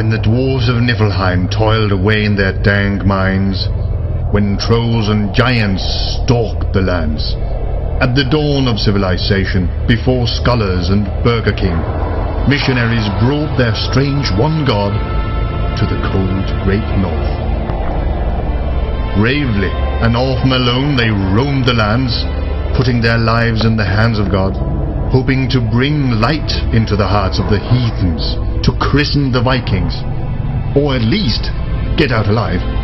and the dwarves of Niflheim toiled away in their dang mines, when trolls and giants stalked the lands. At the dawn of civilization, before scholars and Burger King, missionaries brought their strange one god to the cold great north. Bravely and often alone they roamed the lands, putting their lives in the hands of God, hoping to bring light into the hearts of the heathens, to christen the Vikings, or at least get out alive.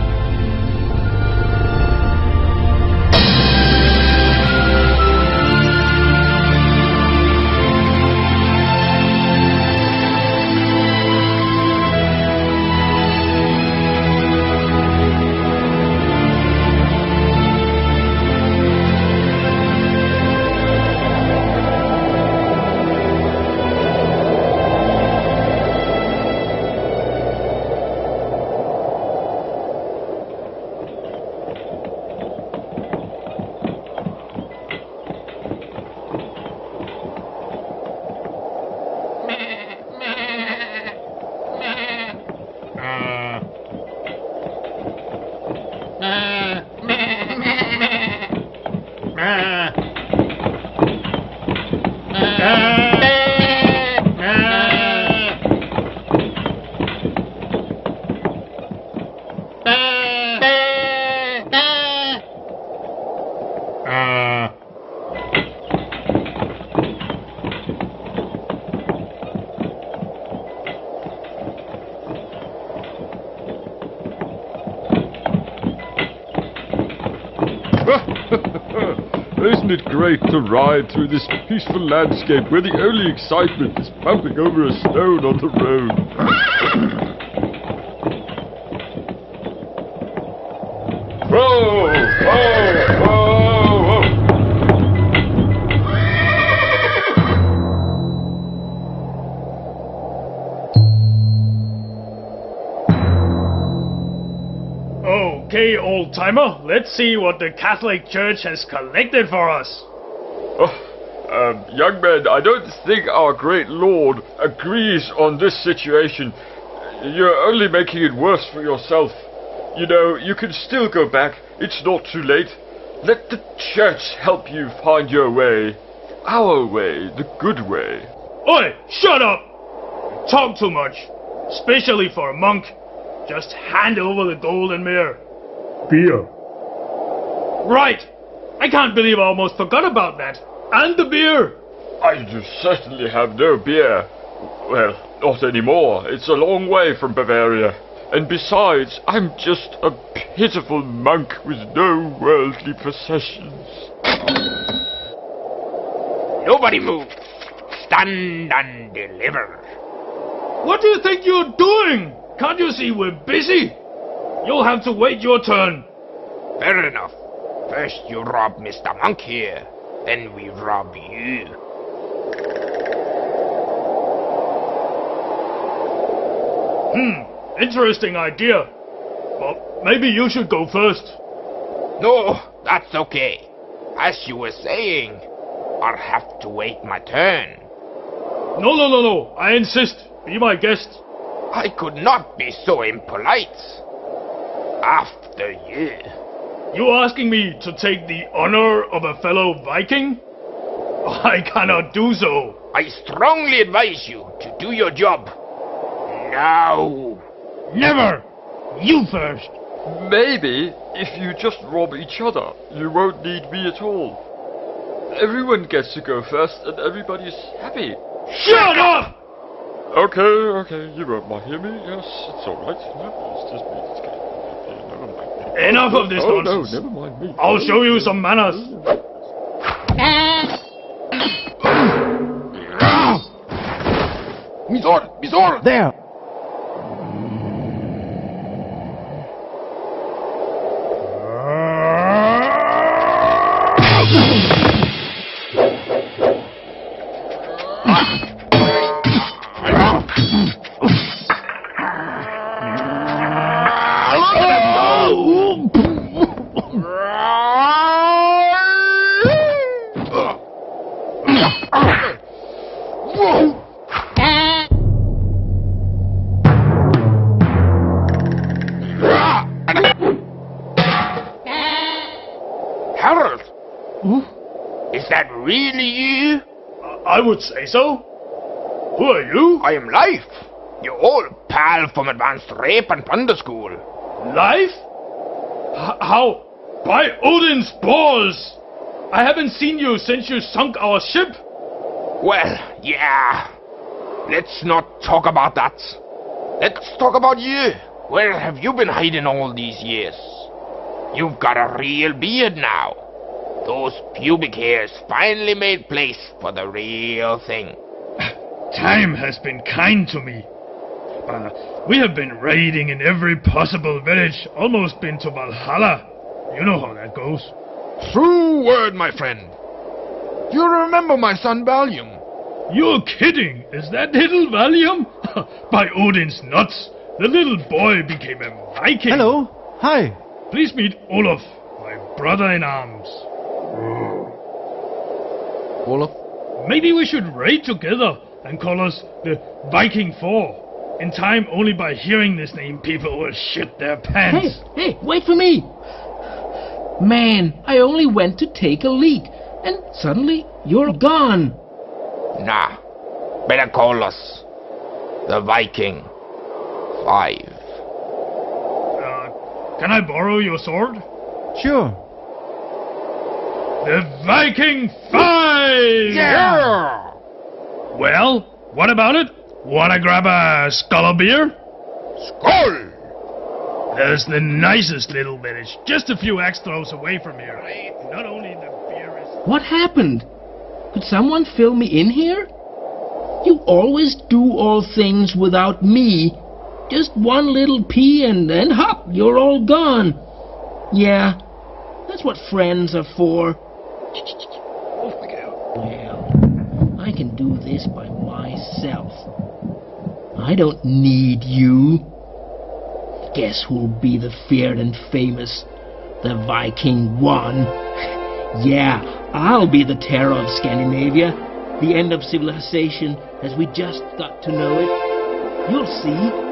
Isn't it great to ride through this peaceful landscape where the only excitement is bumping over a stone on the road? Okay, old timer, let's see what the Catholic Church has collected for us. Oh, um, young man, I don't think our great Lord agrees on this situation. You're only making it worse for yourself. You know, you can still go back. It's not too late. Let the church help you find your way. Our way, the good way. Oi, shut up! Talk too much, especially for a monk. Just hand over the golden mirror. Beer. Right! I can't believe I almost forgot about that. And the beer! Ah, I do certainly have no beer. Well, not anymore. It's a long way from Bavaria. And besides, I'm just a pitiful monk with no worldly possessions. Nobody move. Stand and deliver. What do you think you're doing? Can't you see we're busy? You'll have to wait your turn. Fair enough. First you rob Mr. Monk here, then we rob you. Hmm, interesting idea. But maybe you should go first. No, that's okay. As you were saying, I'll have to wait my turn. No, no, no, no. I insist. Be my guest. I could not be so impolite. After you. You asking me to take the honor of a fellow Viking? I cannot do so. I strongly advise you to do your job. Now. Never! You first! Maybe if you just rob each other, you won't need me at all. Everyone gets to go first and everybody's happy. Shut up! Okay, okay, you won't mind hear me. Yes, it's alright. No, it's just me. It's Enough of this oh, nonsense. no, never mind me. I'll show you some manners. There. Ah! Really you? I would say so. Who are you? I am Life, your old pal from Advanced Rape and Plunder School. Life? H- how? By Odin's balls! I haven't seen you since you sunk our ship. Well, yeah. Let's not talk about that. Let's talk about you. Where have you been hiding all these years? You've got a real beard now. Those pubic hairs finally made place for the real thing. Time has been kind to me. Uh, we have been raiding in every possible village, almost been to Valhalla. You know how that goes. True word, my friend. You remember my son Valium? You're kidding! Is that little Valium? By Odin's nuts! The little boy became a Viking! Hello. Hi. Please meet Olaf, my brother in arms. Olaf? Maybe we should raid together and call us the Viking Four. In time, only by hearing this name, people will shit their Hey, pants. hey, wait for me! Man, I only went to take a leak, and suddenly you're gone. Nah, better call us the Viking Five. Uh, can I borrow your sword? Sure. The Viking Five! Yeah! Well, what about it? Wanna grab a skull of beer? Skull! There's the nicest little village, just a few axe throws away from here. Not only the beer is. What happened? Could someone fill me in here? You always do all things without me. Just one little pee and then hop, you're all gone. Yeah, that's what friends are for. Well, I can do this by myself. I don't need you. Guess who'll be the feared and famous? The Viking One. Yeah, I'll be the terror of Scandinavia, the end of civilization as we just got to know it. You'll see.